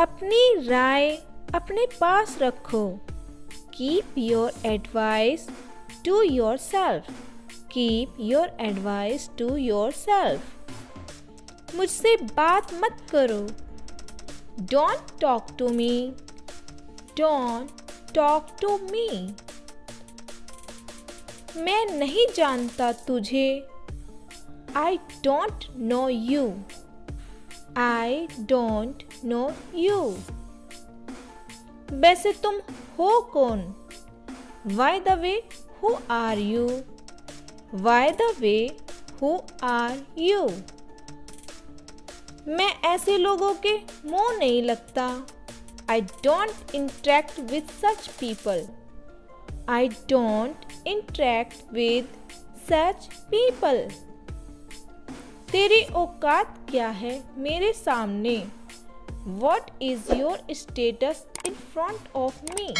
अपनी राय अपने पास रखो। Keep your advice to yourself keep your advice to yourself मुझसे बात मत करो। Don't talk to me don't talk to me मैं नहीं जानता तुझे। I don't know you I don't know you वैसे तुम हो कौन? Why the way who are you why the way who are you मैं ऐसे लोगों के मुँह नहीं लगता। I don't interact with such people I don't interact with such people तेरी औकात क्या है मेरे सामने? What is your status in front of me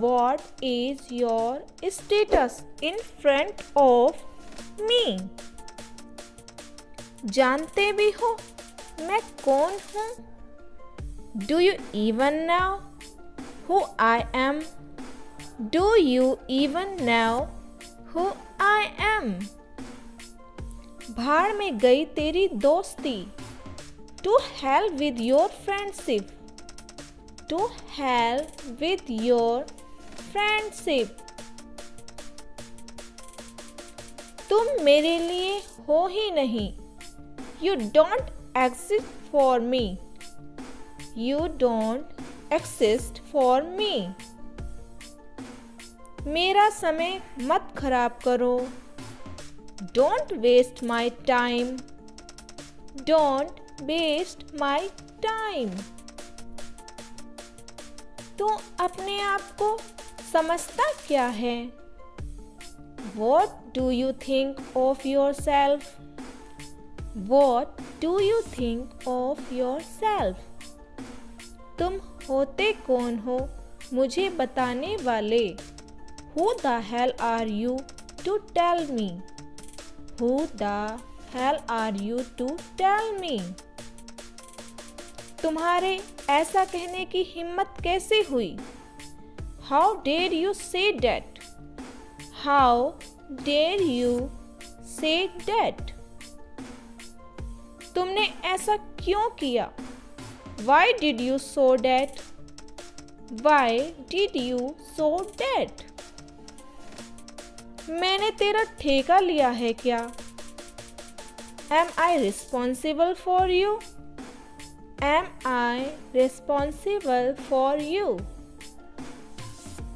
what is your status in front of me जानते भी हो, मैं कौन हूँ? Do you even know who I am do you even know who I am भाड़ में गई तेरी दोस्ती। To hell with your friendship to hell with your friendship तुम मेरे लिए हो ही नहीं। You don't exist for me you don't exist for me मेरा समय मत खराब करो। Don't waste my time. Don't waste my time तो अपने आप को समझता क्या है? What do you think of yourself what do you think of yourself तुम होते कौन हो? मुझे बताने वाले। Who the hell are you to tell me who the hell are you to tell me तुम्हारे ऐसा कहने की हिम्मत कैसे हुई? How dare you say that how dare you say that तुमने ऐसा क्यों किया? Why did you say that why did you say that मैंने तेरा ठेका लिया है क्या? Am I responsible for you am I responsible for you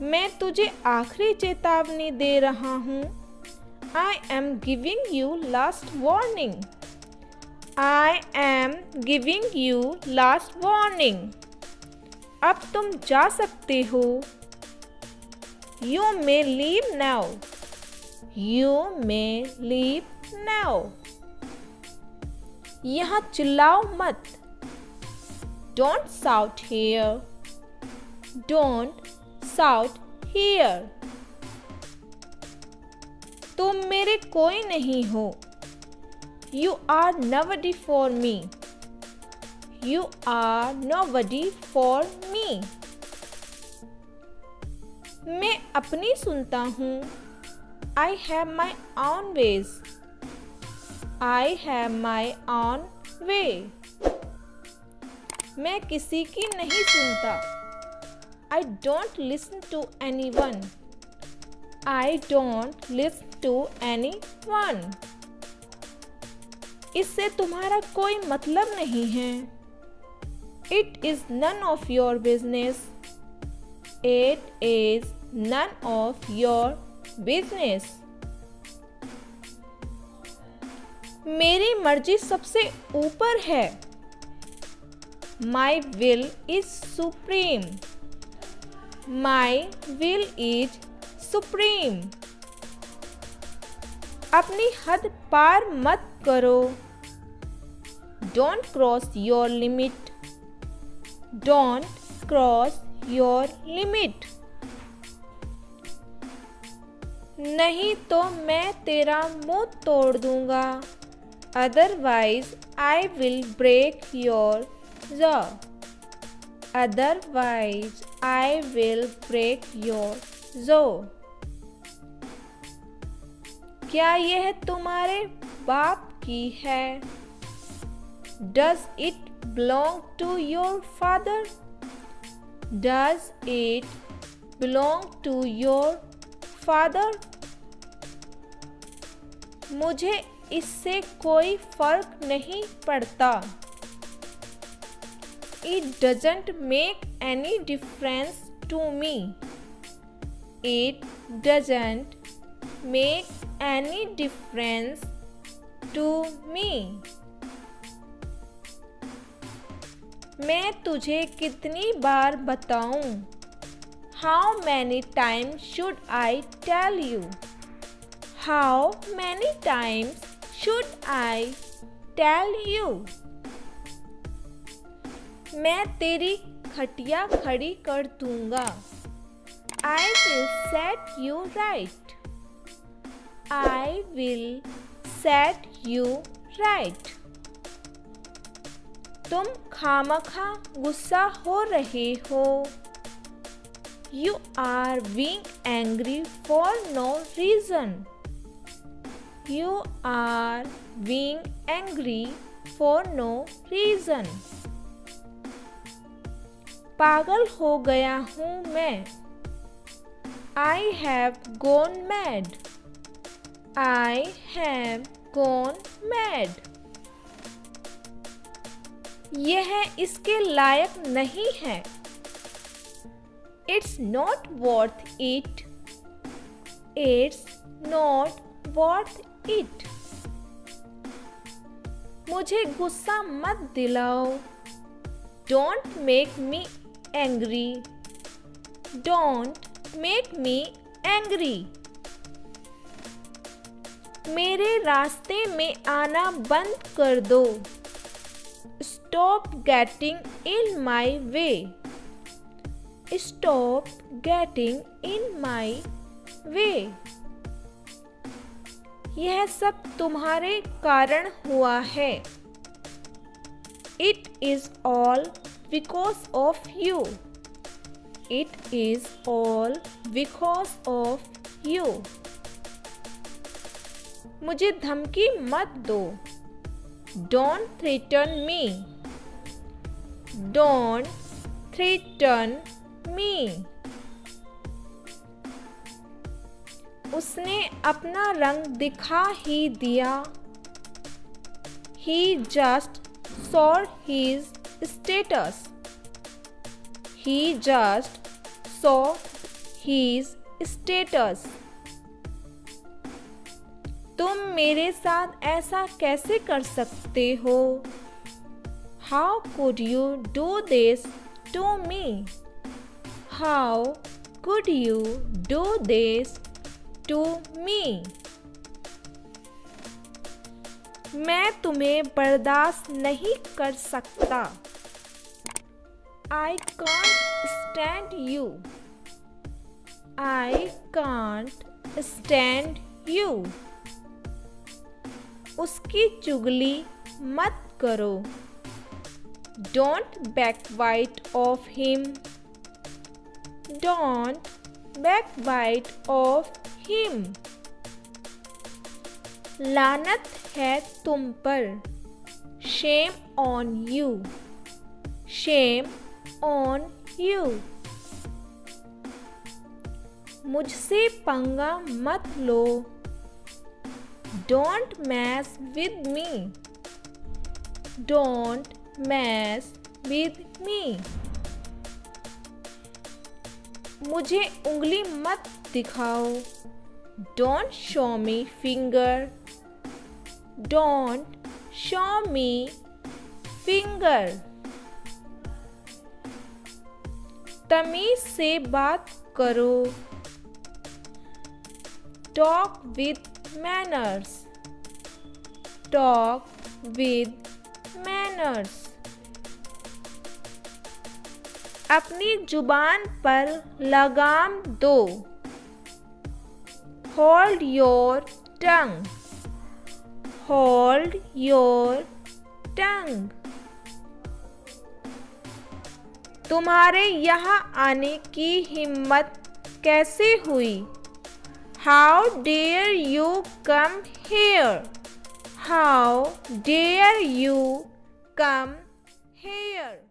मैं तुझे आखिरी चेतावनी दे रहा हूँ। I am giving you last warning I am giving you last warning अब तुम जा सकते हो। You may leave now you may leave now यहाँ चिल्लाओ मत। Don't shout here. Don't shout here. तुम मेरे कोई नहीं हो You are nobody for me. You are nobody for me. मैं अपनी सुनता हूँ I have my own ways. I have my own way. मैं किसी की नहीं सुनता। I don't listen to anyone I don't listen to anyone इससे तुम्हारा कोई मतलब नहीं है। It is none of your business it is none of your business मेरी मर्ज़ी सबसे ऊपर है। My will is supreme my will is supreme अपनी हद पार मत करो। Don't cross your limit don't cross your limit नहीं तो मैं तेरा मुँह तोड़ दूँगा। Otherwise I will break your jaw otherwise I will break your jaw. क्या यह तुम्हारे बाप की है Does it belong to your father? Does it belong to your father? मुझे इससे कोई फ़र्क नहीं पड़ता It doesn't make any difference to me. It doesn't make any difference to me. मैं तुझे कितनी बार बताऊँ? How many times should I tell you? How many times should I tell you? मैं तेरी खटिया खड़ी कर दूँगा I will set you right. I will set you right. तुम खामखा गुस्सा हो रहे हो You are being angry for no reason. You are being angry for no reason. पागल हो गया हूँ मैं। I have gone mad I have gone mad यह इसके लायक नहीं है। It's not worth it it's not worth it मुझे गुस्सा मत दिलाओ। Don't make me angry. Don't make me angry. मेरे रास्ते में आना बंद कर दो Stop getting in my way. Stop getting in my way. यह सब तुम्हारे कारण हुआ है It is all because of you. It is all because of you. मुझे धमकी मत दो Don't threaten me. Don't threaten me. उसने अपना रंग दिखा ही दिया He just saw his status. He just saw his status. तुम मेरे साथ ऐसा कैसे कर सकते हो how could you do this to me how could you do this to me मैं तुम्हें बर्दाश्त नहीं कर सकता I can't stand you I can't stand you उसकी चुगली मत करो। Don't backbite of him don't backbite of him लानत है तुम पर। Shame on you shame on you मुझसे पंगा मत लो. Don't mess with me don't mess with me मुझे उंगली मत दिखाओ. Don't show me finger don't show me finger तमीज से बात करो। Talk with manners. Talk with manners. अपनी ज़ुबान पर लगाम दो। Hold your tongue hold your tongue तुम्हारे यहाँ आने की हिम्मत कैसे हुई? How dare you come here how dare you come here